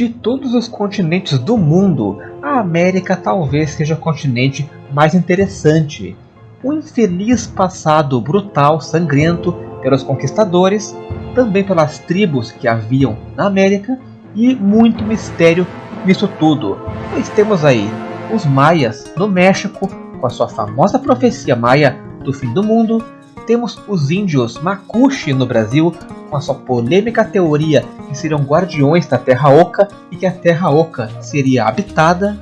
De todos os continentes do mundo, a América talvez seja o continente mais interessante. Um infeliz passado brutal, sangrento pelos conquistadores, também pelas tribos que haviam na América e muito mistério nisso tudo. Pois temos aí os maias no México, com a sua famosa profecia maia do fim do mundo, temos os índios Makushi no Brasil, com a sua polêmica teoria que seriam guardiões da Terra Oca e que a Terra Oca seria habitada.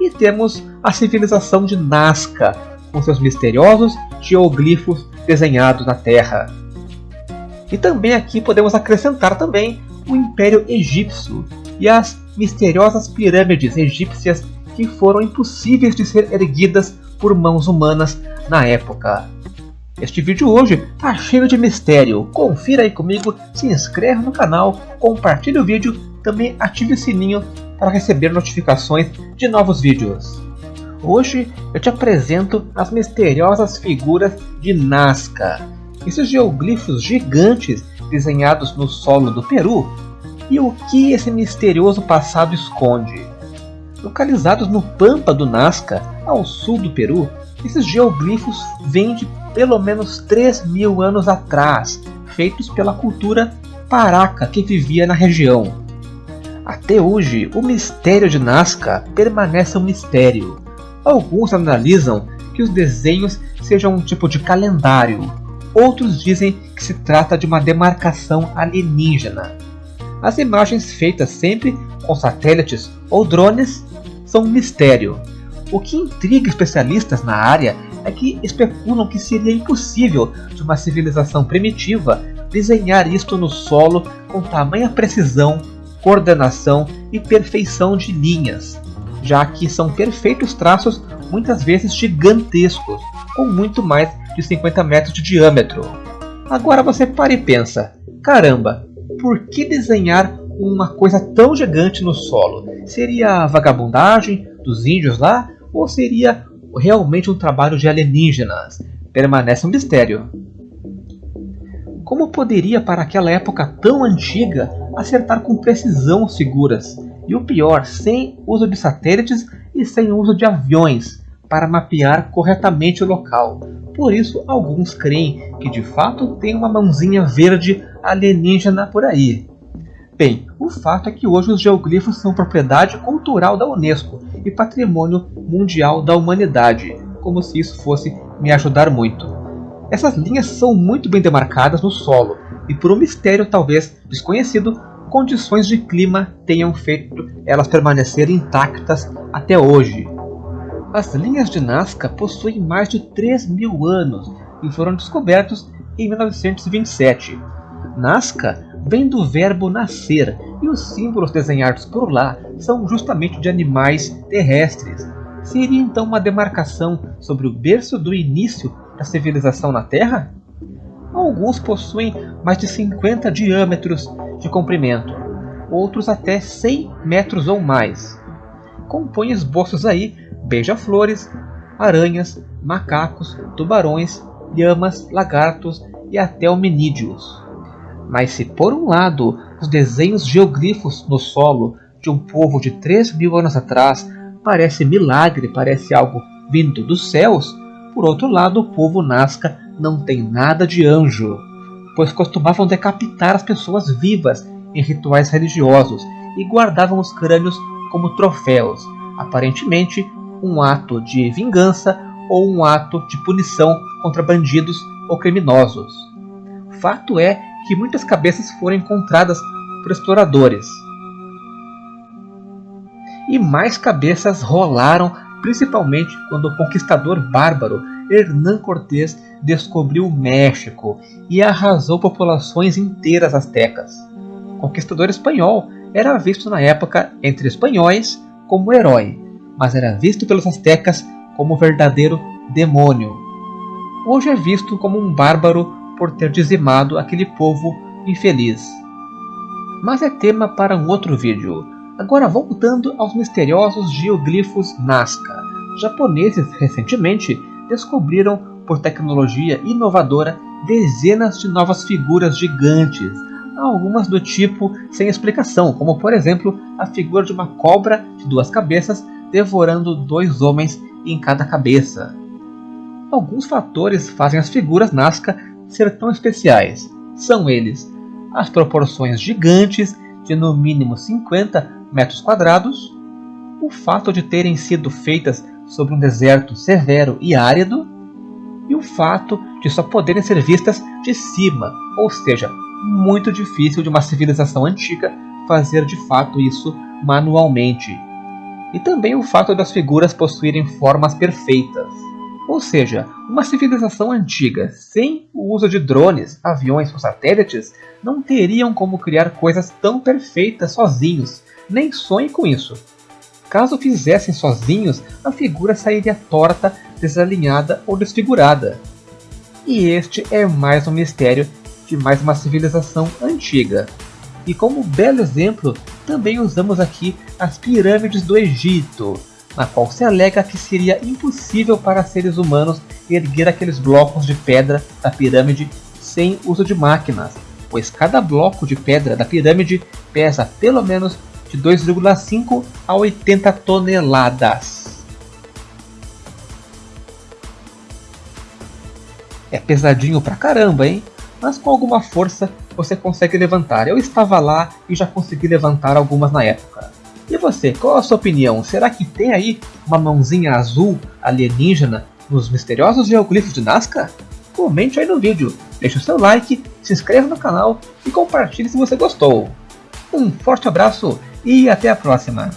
E temos a civilização de Nazca, com seus misteriosos geoglifos desenhados na Terra. E também aqui podemos acrescentar também o Império Egípcio e as misteriosas pirâmides egípcias que foram impossíveis de ser erguidas por mãos humanas na época. Este vídeo hoje tá cheio de mistério. Confira aí comigo, se inscreve no canal, compartilhe o vídeo, também ative o sininho para receber notificações de novos vídeos. Hoje eu te apresento as misteriosas figuras de Nazca, esses geoglifos gigantes desenhados no solo do Peru, e o que esse misterioso passado esconde. Localizados no Pampa do Nazca, ao sul do Peru, esses geoglifos vêm de pelo menos 3 mil anos atrás, feitos pela cultura paraca que vivia na região. Até hoje, o mistério de Nazca permanece um mistério. Alguns analisam que os desenhos sejam um tipo de calendário, outros dizem que se trata de uma demarcação alienígena. As imagens feitas sempre com satélites ou drones são um mistério. O que intriga especialistas na área é que especulam que seria impossível de uma civilização primitiva desenhar isto no solo com tamanha precisão, coordenação e perfeição de linhas, já que são perfeitos traços muitas vezes gigantescos, com muito mais de 50 metros de diâmetro. Agora você para e pensa, caramba, por que desenhar uma coisa tão gigante no solo? Seria a vagabundagem dos índios lá? Ou seria realmente um trabalho de alienígenas? Permanece um mistério. Como poderia, para aquela época tão antiga, acertar com precisão as figuras? E o pior, sem uso de satélites e sem uso de aviões para mapear corretamente o local. Por isso, alguns creem que de fato tem uma mãozinha verde alienígena por aí. Bem, o fato é que hoje os geoglifos são propriedade cultural da Unesco e patrimônio mundial da humanidade, como se isso fosse me ajudar muito. Essas linhas são muito bem demarcadas no solo, e por um mistério talvez desconhecido, condições de clima tenham feito elas permanecerem intactas até hoje. As linhas de Nazca possuem mais de 3 mil anos e foram descobertos em 1927. Nazca vem do verbo nascer e os símbolos desenhados por lá são justamente de animais terrestres. Seria então uma demarcação sobre o berço do início da civilização na Terra? Alguns possuem mais de 50 diâmetros de comprimento, outros até 100 metros ou mais. Compõem esboços aí beija-flores, aranhas, macacos, tubarões, lhamas, lagartos e até hominídeos. Mas se por um lado os desenhos geoglifos no solo de um povo de 3 mil anos atrás parece milagre, parece algo vindo dos céus, por outro lado o povo Nazca não tem nada de anjo, pois costumavam decapitar as pessoas vivas em rituais religiosos e guardavam os crânios como troféus, aparentemente um ato de vingança ou um ato de punição contra bandidos ou criminosos. Fato é que muitas cabeças foram encontradas por exploradores. E mais cabeças rolaram, principalmente quando o conquistador bárbaro Hernán Cortés descobriu o México e arrasou populações inteiras astecas. O conquistador espanhol era visto na época entre espanhóis como herói, mas era visto pelos astecas como verdadeiro demônio. Hoje é visto como um bárbaro por ter dizimado aquele povo infeliz. Mas é tema para um outro vídeo. Agora voltando aos misteriosos geoglifos Nazca. Japoneses recentemente descobriram por tecnologia inovadora dezenas de novas figuras gigantes, algumas do tipo sem explicação, como por exemplo a figura de uma cobra de duas cabeças devorando dois homens em cada cabeça. Alguns fatores fazem as figuras Nazca ser tão especiais. São eles as proporções gigantes de no mínimo 50 metros quadrados, o fato de terem sido feitas sobre um deserto severo e árido, e o fato de só poderem ser vistas de cima, ou seja, muito difícil de uma civilização antiga fazer de fato isso manualmente. E também o fato das figuras possuírem formas perfeitas. Ou seja, uma civilização antiga sem o uso de drones, aviões ou satélites não teriam como criar coisas tão perfeitas sozinhos, nem sonhe com isso. Caso fizessem sozinhos, a figura sairia torta, desalinhada ou desfigurada. E este é mais um mistério de mais uma civilização antiga. E como belo exemplo, também usamos aqui as pirâmides do Egito, na qual se alega que seria impossível para seres humanos erguer aqueles blocos de pedra da pirâmide sem uso de máquinas, pois cada bloco de pedra da pirâmide pesa pelo menos de 2,5 a 80 toneladas. É pesadinho pra caramba, hein? Mas com alguma força você consegue levantar. Eu estava lá e já consegui levantar algumas na época. E você, qual a sua opinião? Será que tem aí uma mãozinha azul alienígena nos misteriosos geoglifos de Nazca? Comente aí no vídeo, deixe o seu like, se inscreva no canal e compartilhe se você gostou. Um forte abraço e até a próxima!